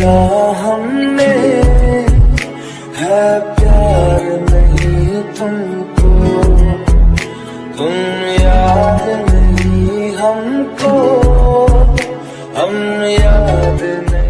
किया हमने है प्यार नहीं तुमको। तुम याद नहीं हमको। हम याद नहीं